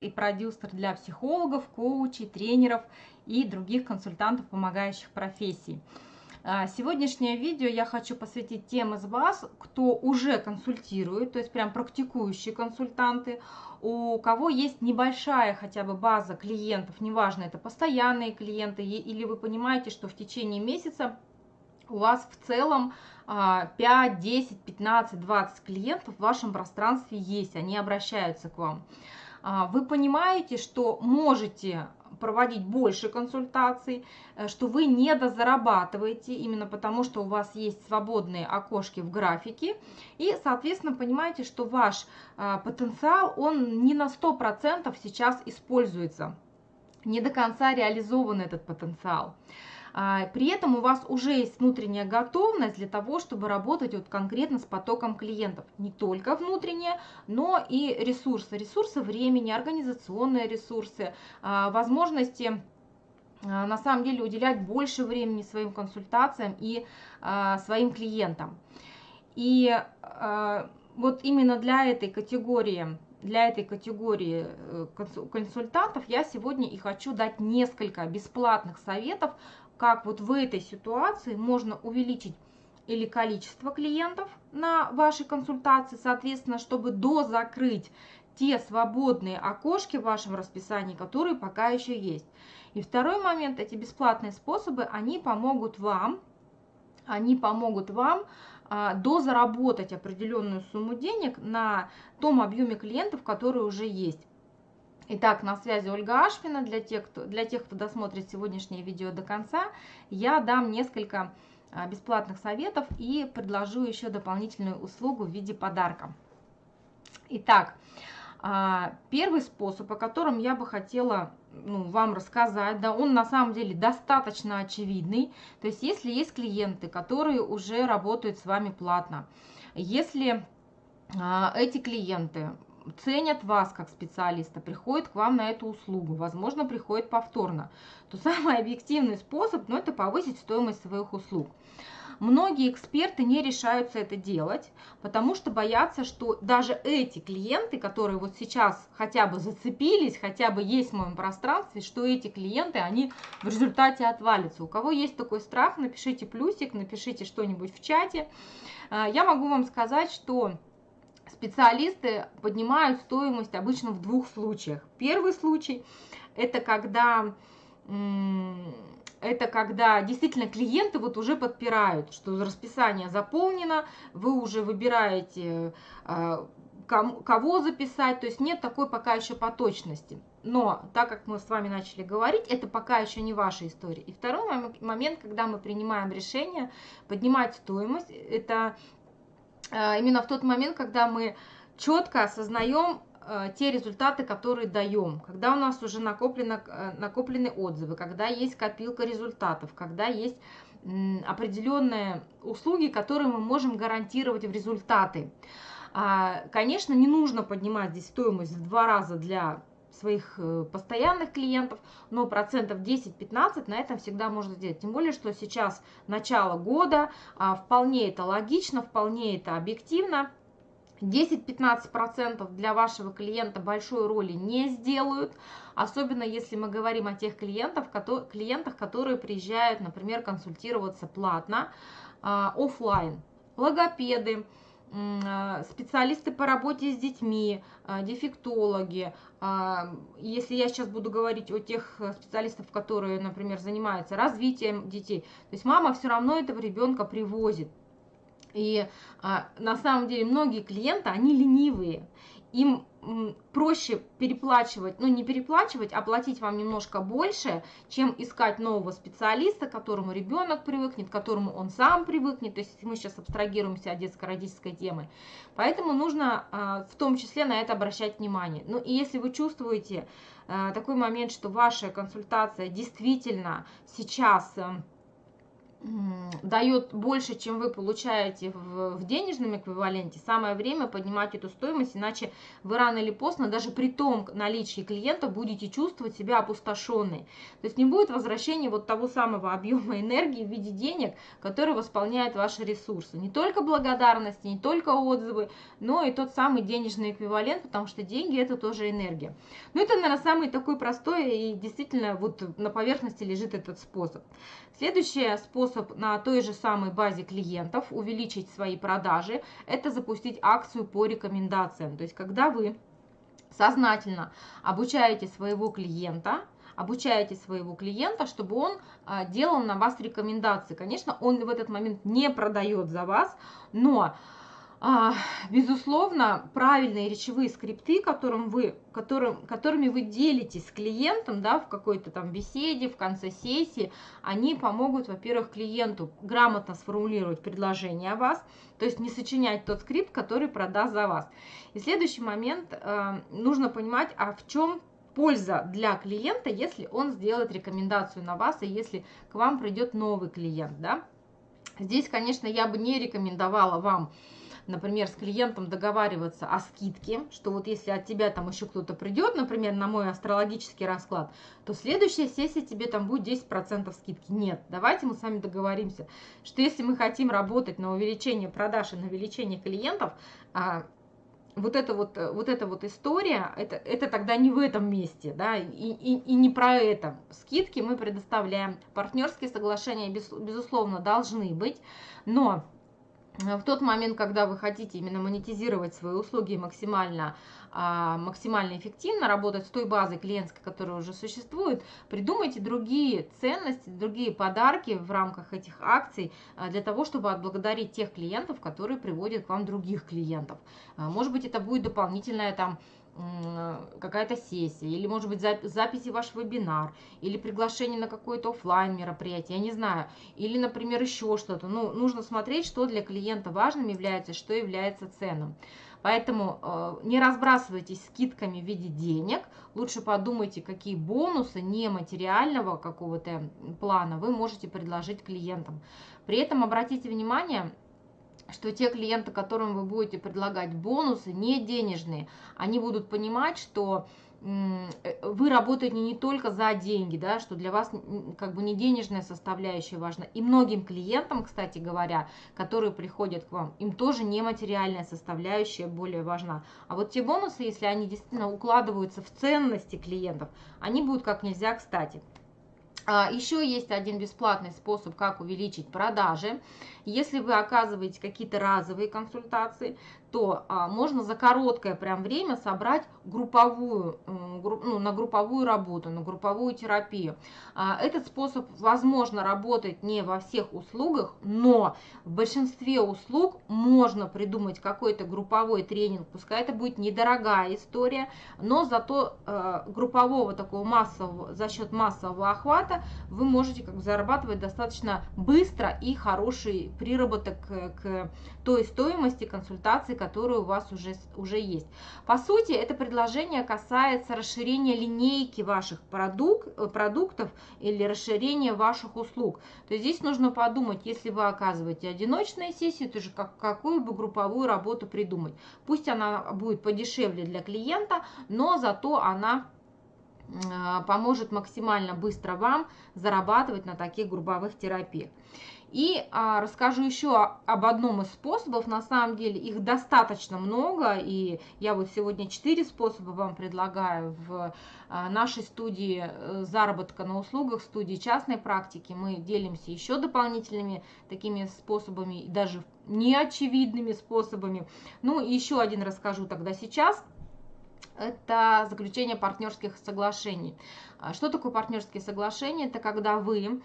и продюсер для психологов, коучей, тренеров и других консультантов помогающих профессий. А, сегодняшнее видео я хочу посвятить тем из вас, кто уже консультирует, то есть прям практикующие консультанты, у кого есть небольшая хотя бы база клиентов, неважно, это постоянные клиенты, или вы понимаете, что в течение месяца у вас в целом 5, 10, 15, 20 клиентов в вашем пространстве есть, они обращаются к вам. А, вы понимаете, что можете проводить больше консультаций, э, что вы не дозарабатываете, именно потому что у вас есть свободные окошки в графике, и, соответственно, понимаете, что ваш а, потенциал, он не на 100% сейчас используется, не до конца реализован этот потенциал. А, при этом у вас уже есть внутренняя готовность для того, чтобы работать вот конкретно с потоком клиентов. Не только внутренняя, но и ресурсы. Ресурсы времени, организационные ресурсы, а, возможности а, на самом деле уделять больше времени своим консультациям и своим клиентам. И вот именно для этой категории для этой категории э, консультантов я сегодня и хочу дать несколько бесплатных советов как вот в этой ситуации можно увеличить или количество клиентов на вашей консультации, соответственно, чтобы дозакрыть те свободные окошки в вашем расписании, которые пока еще есть. И второй момент, эти бесплатные способы, они помогут вам, они помогут вам а, дозаработать определенную сумму денег на том объеме клиентов, которые уже есть. Итак, на связи Ольга Ашпина. Для тех, кто, для тех, кто досмотрит сегодняшнее видео до конца, я дам несколько а, бесплатных советов и предложу еще дополнительную услугу в виде подарка. Итак, а, первый способ, о котором я бы хотела ну, вам рассказать, да, он на самом деле достаточно очевидный. То есть, если есть клиенты, которые уже работают с вами платно, если а, эти клиенты ценят вас как специалиста, приходят к вам на эту услугу, возможно, приходят повторно, то самый объективный способ, ну, это повысить стоимость своих услуг. Многие эксперты не решаются это делать, потому что боятся, что даже эти клиенты, которые вот сейчас хотя бы зацепились, хотя бы есть в моем пространстве, что эти клиенты, они в результате отвалятся. У кого есть такой страх, напишите плюсик, напишите что-нибудь в чате. А, я могу вам сказать, что специалисты поднимают стоимость обычно в двух случаях. Первый случай – это когда это когда действительно клиенты вот уже подпирают, что расписание заполнено, вы уже выбираете, а, кого записать, то есть нет такой пока еще поточности. Но так как мы с вами начали говорить, это пока еще не ваша история. И второй момент, когда мы принимаем решение поднимать стоимость, это именно в тот момент, когда мы четко осознаем э, те результаты, которые даем, когда у нас уже накоплено, э, накоплены отзывы, когда есть копилка результатов, когда есть определенные услуги, которые мы можем гарантировать в результаты. А, конечно, не нужно поднимать здесь стоимость в два раза для своих э, постоянных клиентов, но процентов 10-15 на этом всегда можно сделать. Тем более, что сейчас начало года, а, вполне это логично, вполне это объективно. 10-15% для вашего клиента большой роли не сделают, особенно если мы говорим о тех клиентах, которые приезжают, например, консультироваться платно, а, офлайн, логопеды, специалисты по работе с детьми, а, дефектологи. А, если я сейчас буду говорить о тех специалистах, которые, например, занимаются развитием детей, то есть мама все равно этого ребенка привозит. И на самом деле многие клиенты, они ленивые им проще переплачивать, ну не переплачивать, а платить вам немножко больше, чем искать нового специалиста, к которому ребенок привыкнет, к которому он сам привыкнет. То есть мы сейчас абстрагируемся от детско-родительской темы. Поэтому нужно а, в том числе на это обращать внимание. Ну и если вы чувствуете а, такой момент, что ваша консультация действительно сейчас дает больше, чем вы получаете в, в денежном эквиваленте, самое время поднимать эту стоимость, иначе вы рано или поздно, даже при том наличии клиента, будете чувствовать себя опустошенной. То есть не будет возвращения вот того самого объема энергии в виде денег, который восполняет ваши ресурсы. Не только благодарности, не только отзывы, но и тот самый денежный эквивалент, потому что деньги это тоже энергия. Ну это, наверное, самый такой простой и действительно вот на поверхности лежит этот способ. Следующий способ на той же самой базе клиентов увеличить свои продажи, это запустить акцию по рекомендациям. То есть, когда вы сознательно обучаете своего клиента, обучаете своего клиента, чтобы он а, делал на вас рекомендации. Конечно, он в этот момент не продает за вас, но безусловно, правильные речевые скрипты, которым вы, которым, которыми вы делитесь с клиентом да, в какой-то там беседе, в конце сессии, они помогут, во-первых, клиенту грамотно сформулировать предложение о вас, то есть не сочинять тот скрипт, который продаст за вас. И следующий момент, э, нужно понимать, а в чем польза для клиента, если он сделает рекомендацию на вас, и если к вам придет новый клиент. Да? Здесь, конечно, я бы не рекомендовала вам например, с клиентом договариваться о скидке, что вот если от тебя там еще кто-то придет, например, на мой астрологический расклад, то следующая сессия тебе там будет 10% скидки. Нет, давайте мы с вами договоримся, что если мы хотим работать на увеличение продаж и на увеличение клиентов, а, вот эта вот, вот эта вот история, это, это тогда не в этом месте, да, и, и, и не про это. Скидки мы предоставляем, партнерские соглашения, без, безусловно, должны быть, но в тот момент, когда вы хотите именно монетизировать свои услуги максимально, а, максимально эффективно, работать с той базой клиентской, которая уже существует, придумайте другие ценности, другие подарки в рамках этих акций а, для того, чтобы отблагодарить тех клиентов, которые приводят к вам других клиентов. А, может быть, это будет дополнительная там какая-то сессия, или, может быть, записи ваш вебинар, или приглашение на какое-то офлайн мероприятие, я не знаю, или, например, еще что-то. Ну, нужно смотреть, что для клиента важным является, что является ценным. Поэтому э, не разбрасывайтесь скидками в виде денег, лучше подумайте, какие бонусы нематериального какого-то плана вы можете предложить клиентам. При этом обратите внимание, что те клиенты, которым вы будете предлагать бонусы, не денежные, они будут понимать, что э, вы работаете не только за деньги, да, что для вас как бы не денежная составляющая важна. И многим клиентам, кстати говоря, которые приходят к вам, им тоже нематериальная составляющая более важна. А вот те бонусы, если они действительно укладываются в ценности клиентов, они будут как нельзя кстати. А, Еще есть один бесплатный способ, как увеличить продажи. Если вы оказываете какие-то разовые консультации, то а, можно за короткое прям время собрать групповую, групп, ну, на групповую работу, на групповую терапию. А, этот способ, возможно, работает не во всех услугах, но в большинстве услуг можно придумать какой-то групповой тренинг, пускай это будет недорогая история, но зато а, группового такого массового, за счет массового охвата вы можете как бы зарабатывать достаточно быстро и хороший приработок к, к той стоимости консультации, которая у вас уже, уже есть. По сути, это предложение касается расширения линейки ваших продук, э, продуктов или расширения ваших услуг. То есть здесь нужно подумать, если вы оказываете одиночные сессии, то же как, какую бы групповую работу придумать. Пусть она будет подешевле для клиента, но зато она э, поможет максимально быстро вам зарабатывать на таких групповых терапиях. И а, расскажу еще об одном из способов. На самом деле их достаточно много, и я вот сегодня четыре способа вам предлагаю в а, нашей студии э, заработка на услугах, студии частной практики. Мы делимся еще дополнительными такими способами, даже неочевидными способами. Ну, еще один расскажу тогда сейчас. Это заключение партнерских соглашений. А, что такое партнерские соглашения? Это когда вы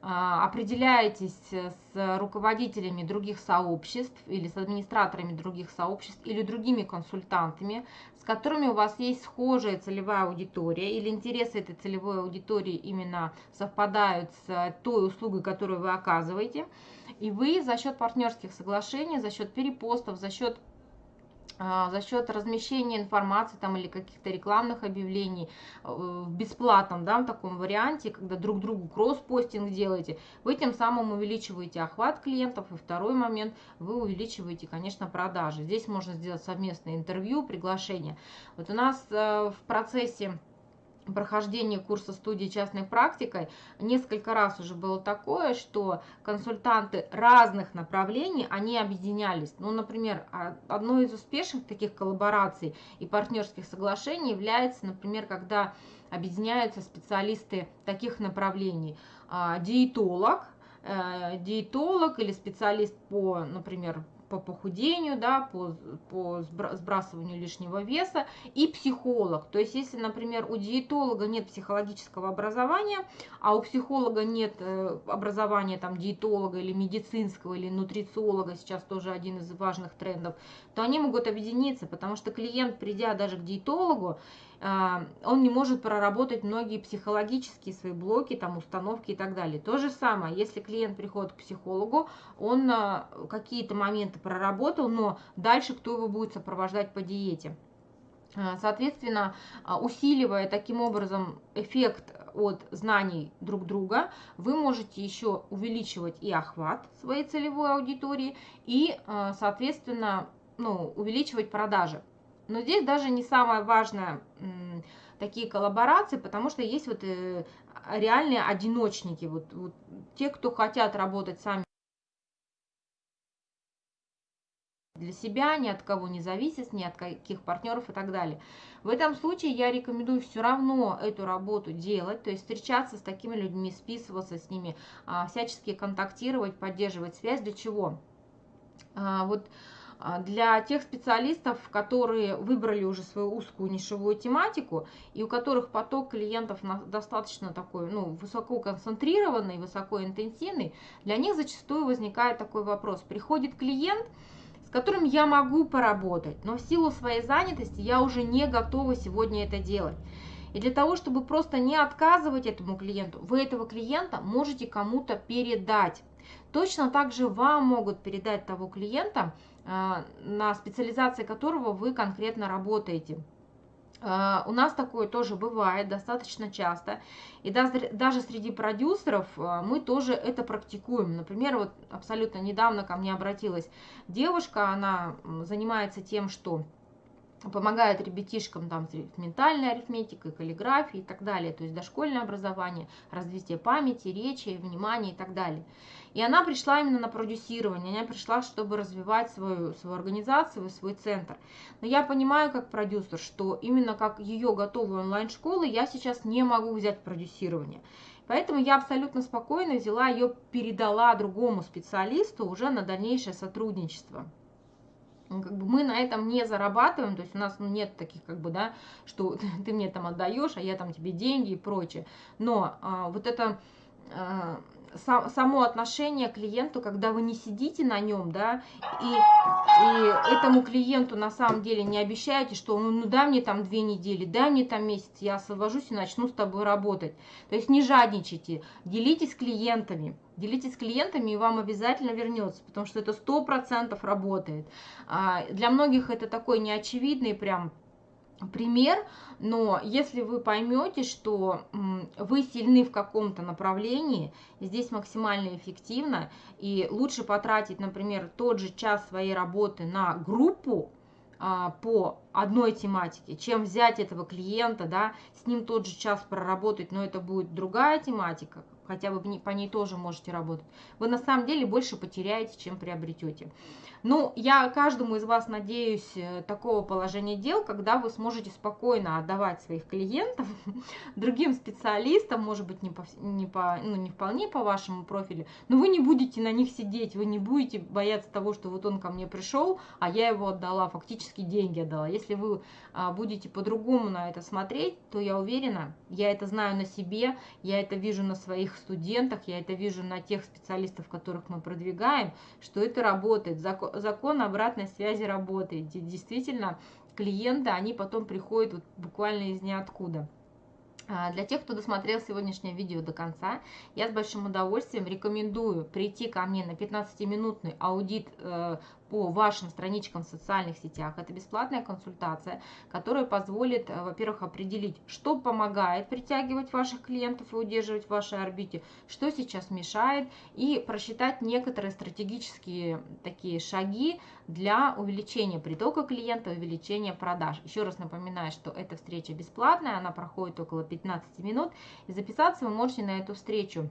определяетесь с руководителями других сообществ или с администраторами других сообществ или другими консультантами, с которыми у вас есть схожая целевая аудитория или интересы этой целевой аудитории именно совпадают с той услугой, которую вы оказываете, и вы за счет партнерских соглашений, за счет перепостов, за счет а, за счет размещения информации там или каких-то рекламных объявлений э, в бесплатном да, в таком варианте, когда друг другу кросс-постинг делаете, вы тем самым увеличиваете охват клиентов. И второй момент, вы увеличиваете, конечно, продажи. Здесь можно сделать совместное интервью, приглашение. Вот у нас э, в процессе прохождении курса студии частной практикой несколько раз уже было такое, что консультанты разных направлений, они объединялись. Ну, например, одной из успешных таких коллабораций и партнерских соглашений является, например, когда объединяются специалисты таких направлений. А, диетолог, э, диетолог или специалист по, например, по похудению, да, по, по сбрасыванию лишнего веса, и психолог. То есть, если, например, у диетолога нет психологического образования, а у психолога нет э, образования там диетолога или медицинского, или нутрициолога, сейчас тоже один из важных трендов, то они могут объединиться, потому что клиент, придя даже к диетологу, он не может проработать многие психологические свои блоки, там, установки и так далее. То же самое, если клиент приходит к психологу, он а, какие-то моменты проработал, но дальше кто его будет сопровождать по диете. А, соответственно, усиливая таким образом эффект от знаний друг друга, вы можете еще увеличивать и охват своей целевой аудитории, и, соответственно, ну, увеличивать продажи. Но здесь даже не самое важное такие коллаборации, потому что есть вот э, реальные одиночники, вот, вот те, кто хотят работать сами для себя, ни от кого не зависит, ни от каких партнеров и так далее. В этом случае я рекомендую все равно эту работу делать, то есть встречаться с такими людьми, списываться с ними, а, всячески контактировать, поддерживать связь. Для чего? А, вот для тех специалистов, которые выбрали уже свою узкую нишевую тематику и у которых поток клиентов достаточно такой, ну, высоко концентрированный, высоко интенсивный, для них зачастую возникает такой вопрос. Приходит клиент, с которым я могу поработать, но в силу своей занятости я уже не готова сегодня это делать. И для того, чтобы просто не отказывать этому клиенту, вы этого клиента можете кому-то передать. Точно так же вам могут передать того клиента, а, на специализации которого вы конкретно работаете. А, у нас такое тоже бывает достаточно часто. И даже среди продюсеров а, мы тоже это практикуем. Например, вот абсолютно недавно ко мне обратилась девушка, она занимается тем, что помогает ребятишкам там с ментальной арифметикой, каллиграфией и так далее, то есть дошкольное образование, развитие памяти, речи, внимания и так далее. И она пришла именно на продюсирование, она пришла, чтобы развивать свою, свою организацию, свой центр. Но я понимаю как продюсер, что именно как ее готовую онлайн-школы я сейчас не могу взять продюсирование. Поэтому я абсолютно спокойно взяла ее, передала другому специалисту уже на дальнейшее сотрудничество. Ну, как бы мы на этом не зарабатываем, то есть у нас ну, нет таких, как бы, да, что ты мне там отдаешь, а я там тебе деньги и прочее. Но а, вот это само отношение к клиенту, когда вы не сидите на нем, да, и, и этому клиенту на самом деле не обещаете, что ну, ну дай мне там две недели, дай мне там месяц, я освобожусь и начну с тобой работать. То есть не жадничайте, делитесь клиентами, делитесь клиентами, и вам обязательно вернется, потому что это сто процентов работает. А, для многих это такой неочевидный прям пример, но если вы поймете, что вы сильны в каком-то направлении, здесь максимально эффективно, и лучше потратить, например, тот же час своей работы на группу а, по одной тематике, чем взять этого клиента, да, с ним тот же час проработать, но это будет другая тематика, хотя вы по ней тоже можете работать, вы на самом деле больше потеряете, чем приобретете. Ну, я каждому из вас надеюсь э, такого положения дел, когда вы сможете спокойно отдавать своих клиентов другим специалистам, может быть, не, по, не, по, ну, не вполне по вашему профилю, но вы не будете на них сидеть, вы не будете бояться того, что вот он ко мне пришел, а я его отдала, фактически деньги отдала. Если вы а, будете по-другому на это смотреть, то я уверена, я это знаю на себе, я это вижу на своих студентах, я это вижу на тех специалистов, которых мы продвигаем, что это работает. Закон, закон обратной связи работает. Действительно, клиенты, они потом приходят вот буквально из ниоткуда. А, для тех, кто досмотрел сегодняшнее видео до конца, я с большим удовольствием рекомендую прийти ко мне на 15-минутный аудит э, по вашим страничкам в социальных сетях. Это бесплатная консультация, которая позволит, э, во-первых, определить, что помогает притягивать ваших клиентов и удерживать в вашей орбите, что сейчас мешает, и просчитать некоторые стратегические такие шаги для увеличения притока клиента, увеличения продаж. Еще раз напоминаю, что эта встреча бесплатная, она проходит около 15 минут, и записаться вы можете на эту встречу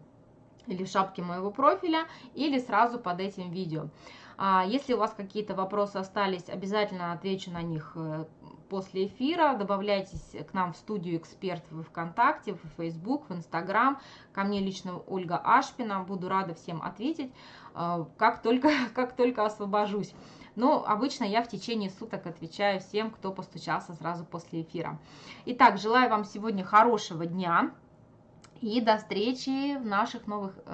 или в шапке моего профиля, или сразу под этим видео. А если у вас какие-то вопросы остались, обязательно отвечу на них э, после эфира. Добавляйтесь к нам в студию эксперт в ВКонтакте, в Facebook, в Инстаграм. Ко мне лично Ольга Ашпина. Буду рада всем ответить, э, как только, как только освобожусь. Но обычно я в течение суток отвечаю всем, кто постучался сразу после эфира. Итак, желаю вам сегодня хорошего дня и до встречи в наших новых э,